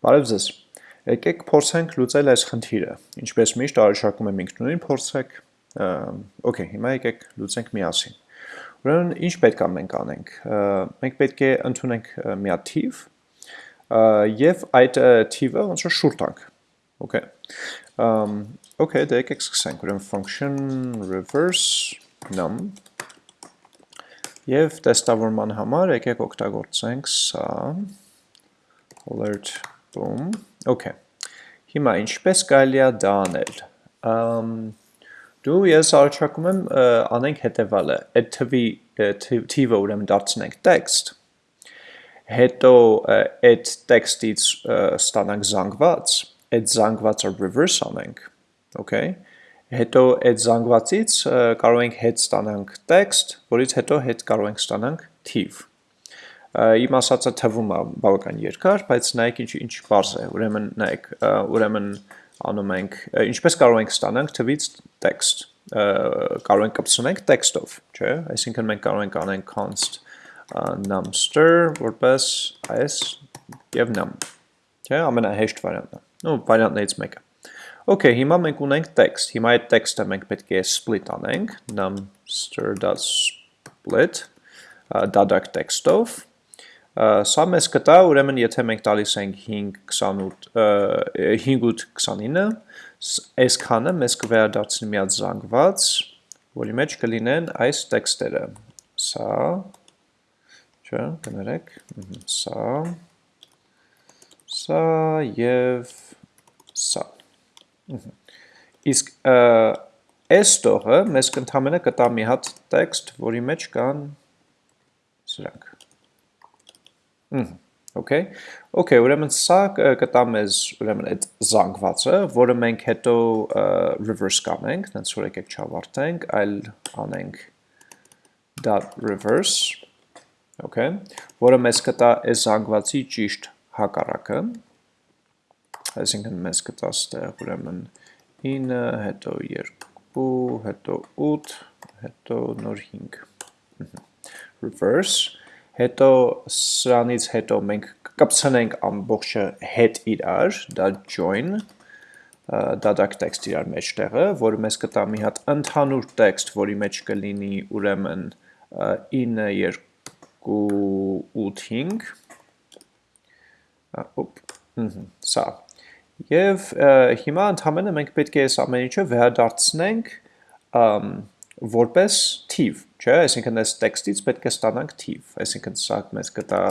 Բարև ձեզ։ Եկեք փորձենք լուծել այս խնդիրը։ Ինչպես միշտ առաջարկում եմ ինքնուրույն փորձեք։ Okay, հիմա եկեք լուծենք միասին։ Ուրեմն ինչ պետք է մենք անենք։ Մենք պետք է ընդունենք մի հատ թիվ եւ այդ թիվը ոնց որ շուտ տանք։ Okay։ Okay, դե եկեք սկսենք։ Ուրեմն function reverse num Եվ տեստավորման համար եկեք օգտագործենք սա alert boom okay հիմա ինչպես կարելի է դա անել դու ես առաջարկում եմ անենք հետևալը այդ թվի թիվը ուրեմն դարձնենք text հետո այդ տեքստից ստանանք զանգված այդ զանգվածը reverse անենք okay հետո այդ զանգվածից կարող ենք հետ ստանանք text, որից հետո հետ կարող ենք ստանանք թիվ։ Իմ ասածը թվում է բավական երկար, բայց նայեք ինչ ինչ բարձ է։ Ուրեմն նայեք, ուրեմն անում ենք ինչպես կարող ենք ստանանք թվից text։ Կարող ենք կպցնենք text-ով, չէ՞։ Այսինքն մենք կարող ենք անենք const numster որպես այս եւ num։ Չէ՞, ամենահեշտ վարիանտը։ Ну, վարիանտներից մեկը։ Okay, հիմա մենք ունենք text, հիմա այդ text-ը մենք պետք է split անենք, numster.split, դադակ text-ով, սա մեզ կտա, ուրեմն եթե մենք տալիս ենք 5.29, այս քանը մեզ կվերադարձնի միած զանգված, որի մեջ կլինեն այս տեքստերը, սա, չէ, կներեք, սա, սա և սա, Իսկ այս տողը մեզ կընդամենը կտա մի հատ տեքստ, որի մեջ կան սրանք։ Okay, okay, ուրեմն սա կտա մեզ ուրեմն այդ զանգվածը, որը մենք հետո reverse կանենք, նենց որ եկեք չավարտենք, այլ անենք reverse, okay, որը մեզ կտա այս զանգվածի ճիշտ հակառակը, այսինքն մեզ կտա ստեղ ուրեմն 9, հետո 2, հետո 8, հետո նոր 5։ Reverse, հետո սրանից հետո մենք կպցնենք ամբողջը հետ իրար, դա join, դադակ տեքստ իրար մեջ տեղը, որը մեզ կտա մի հատ ընդհանուր տեքստ, որի մեջ կլինի ուրեմն 9, 2, 8, 5, ոպ, սա, Եվ հիմա ընդհանրապես մենք պետք է այս ամեն ինչը վերադարձնենք որպես թիվ, չէ, այսինքն այս տեքստից պետք է ստանանք թիվ, այսինքն սա մեզ կտա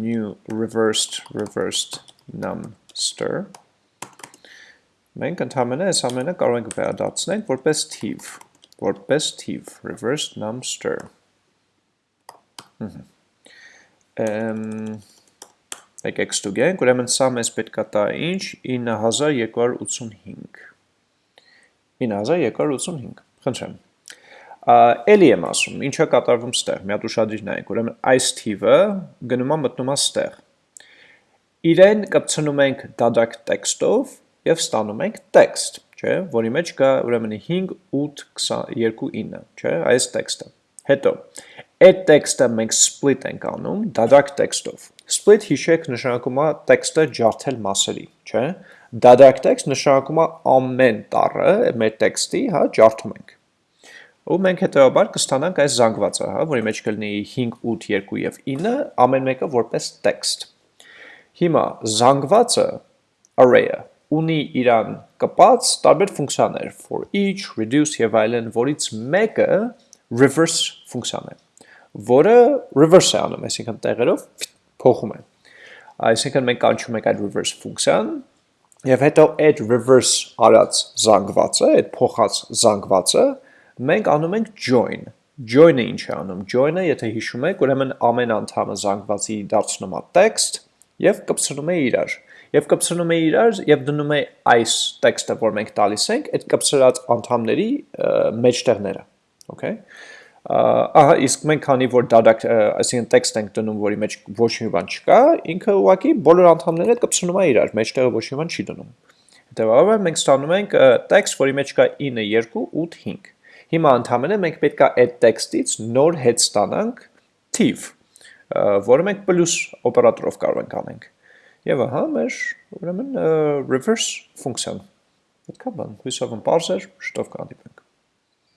new reversed reversed numster մենք ընդհանրապես այս ամենը կարող ենք վերադարձնել որպես թիվ, որպես թիվ, reversed numster։ Ըմ եկեք ստուգենք, ուրեմն սա մեզ պետք է տա ինչ 9285 9285 խնդրեմ էլի եմ ասում, ինչա կատարվում ստեղ, մի հատ ուշադրիր նայեք, ուրեմն այս թիվը գնում է մտնում է ստեղ։ Իրեն կպցնում ենք դադակ տեքստով եւ ստանում ենք տեքստ, չէ, որի մեջ կա ուրեմն 5 8 22 9, չէ, այս տեքստը։ Հետո այդ տեքստը մենք split ենք անում դադակ տեքստով։ Split հիշեք նշանակում է տեքստը ջարդել մասերի, չէ։ Դադարք տեքստ նշանակում է ամեն տառը մեր տեքստի, հա, ջարդում ենք։ Ու մենք հետեւաբար կստանանք այս զանգվածը, հա, որի մեջ կլինի 5, 8, 2 եւ 9, ամեն մեկը որպես տեքստ։ Հիմա զանգվածը array-ը ունի իրան կպած տարբեր ֆունկցիաներ for each, reduce եւ այլն, որից մեկը reverse ֆունկցիան է, որը reverse է անում, այսինքն տեղերով փոխում է։ Այսինքն մենք կանչում ենք այդ reverse ֆունկցիան եւ հետո այդ reverse արած զանգվածը, այդ փոխած զանգվածը մենք անում ենք join։ Join-ը ինչ է անում։ Join-ը, եթե հիշում եք, ուրեմն ամեն անդամը զանգվածի դարձնում է text եւ կպցնում է իրար։ Եվ կպցնում է իրար եւ դնում է այս տեքստը, որ մենք տալիս ենք, այդ կպցրած անդամների մեջտեղները։ Okay? Ահա իսկ մենք քանի որ դադակ այսինքն տեքստ ենք դնում, որի մեջ ոչ մի բան չկա, ինքը ուղղակի բոլոր անդամները կպցնում է իրար, մեջտեղը ոչ մի բան չի դնում։ Հետևաբար մենք ստանում ենք տեքստ, որի մեջ կա 9, 2, 8, 5։ Հիմա ընդհանրապես մենք պետք է այդ տեքստից նոր հետ ստանանք թիվ, որը մենք պլյուս օպերատորով կարող ենք անենք։ Եվ ահա մեր ուրեմն reverse ֆունկցիան։ Պետքա բան, հույսով եմ parser, շուտով կհանդիպենք։